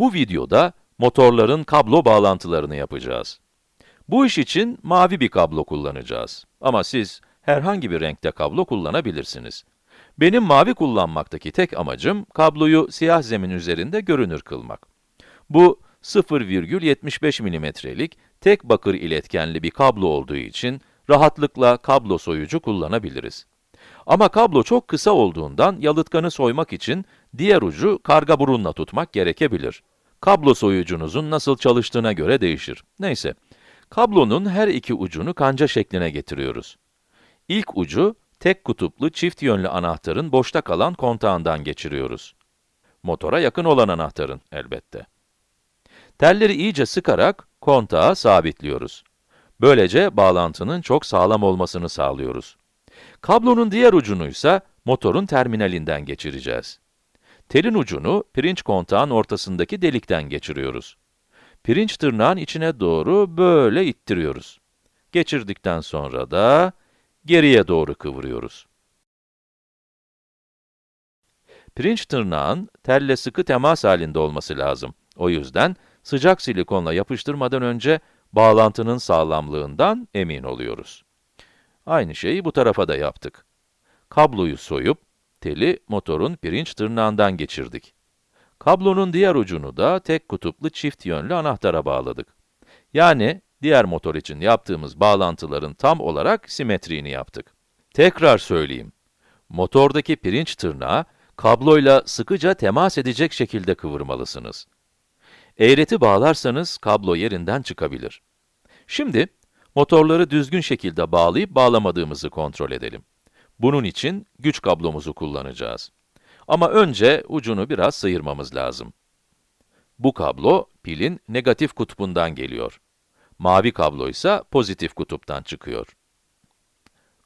Bu videoda motorların kablo bağlantılarını yapacağız. Bu iş için mavi bir kablo kullanacağız. Ama siz herhangi bir renkte kablo kullanabilirsiniz. Benim mavi kullanmaktaki tek amacım, kabloyu siyah zemin üzerinde görünür kılmak. Bu, 0,75 milimetrelik tek bakır iletkenli bir kablo olduğu için, rahatlıkla kablo soyucu kullanabiliriz. Ama kablo çok kısa olduğundan, yalıtkanı soymak için diğer ucu karga burunla tutmak gerekebilir. Kablo soyucunuzun nasıl çalıştığına göre değişir. Neyse, kablonun her iki ucunu kanca şekline getiriyoruz. İlk ucu, tek kutuplu çift yönlü anahtarın boşta kalan kontağından geçiriyoruz. Motora yakın olan anahtarın elbette. Telleri iyice sıkarak kontağa sabitliyoruz. Böylece bağlantının çok sağlam olmasını sağlıyoruz. Kablonun diğer ucunu ise motorun terminalinden geçireceğiz. Telin ucunu pirinç kontağın ortasındaki delikten geçiriyoruz. Pirinç tırnağın içine doğru böyle ittiriyoruz. Geçirdikten sonra da geriye doğru kıvırıyoruz. Pirinç tırnağın telle sıkı temas halinde olması lazım. O yüzden sıcak silikonla yapıştırmadan önce bağlantının sağlamlığından emin oluyoruz. Aynı şeyi bu tarafa da yaptık. Kabloyu soyup, teli motorun pirinç tırnağından geçirdik. Kablonun diğer ucunu da tek kutuplu çift yönlü anahtara bağladık. Yani, diğer motor için yaptığımız bağlantıların tam olarak simetriğini yaptık. Tekrar söyleyeyim. Motordaki pirinç tırnağı, kabloyla sıkıca temas edecek şekilde kıvırmalısınız. Eğreti bağlarsanız kablo yerinden çıkabilir. Şimdi, motorları düzgün şekilde bağlayıp bağlamadığımızı kontrol edelim. Bunun için güç kablomuzu kullanacağız. Ama önce ucunu biraz sıyırmamız lazım. Bu kablo, pilin negatif kutbundan geliyor. Mavi kablo ise pozitif kutuptan çıkıyor.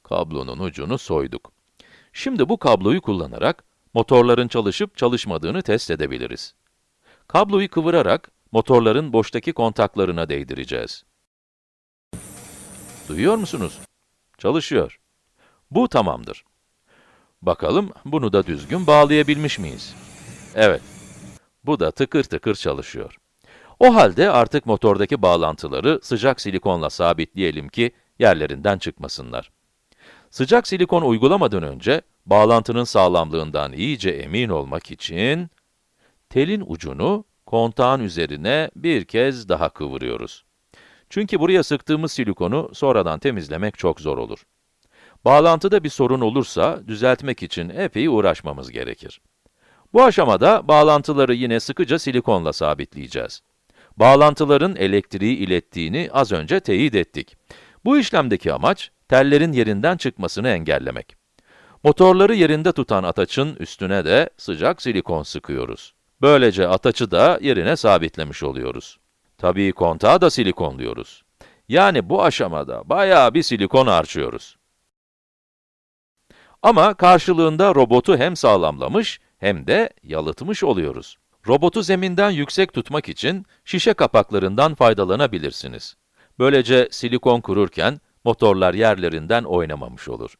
Kablonun ucunu soyduk. Şimdi bu kabloyu kullanarak, motorların çalışıp çalışmadığını test edebiliriz. Kabloyu kıvırarak, motorların boştaki kontaklarına değdireceğiz. Duyuyor musunuz? Çalışıyor. Bu tamamdır. Bakalım, bunu da düzgün bağlayabilmiş miyiz? Evet. Bu da tıkır tıkır çalışıyor. O halde artık motordaki bağlantıları sıcak silikonla sabitleyelim ki yerlerinden çıkmasınlar. Sıcak silikon uygulamadan önce, bağlantının sağlamlığından iyice emin olmak için, telin ucunu kontağın üzerine bir kez daha kıvırıyoruz. Çünkü buraya sıktığımız silikonu sonradan temizlemek çok zor olur. Bağlantıda bir sorun olursa, düzeltmek için epey uğraşmamız gerekir. Bu aşamada, bağlantıları yine sıkıca silikonla sabitleyeceğiz. Bağlantıların elektriği ilettiğini az önce teyit ettik. Bu işlemdeki amaç, tellerin yerinden çıkmasını engellemek. Motorları yerinde tutan ataçın üstüne de sıcak silikon sıkıyoruz. Böylece ataçı da yerine sabitlemiş oluyoruz. Tabii kontağı da silikonluyoruz. Yani bu aşamada bayağı bir silikon harcıyoruz. Ama karşılığında robotu hem sağlamlamış hem de yalıtmış oluyoruz. Robotu zeminden yüksek tutmak için şişe kapaklarından faydalanabilirsiniz. Böylece silikon kururken motorlar yerlerinden oynamamış olur.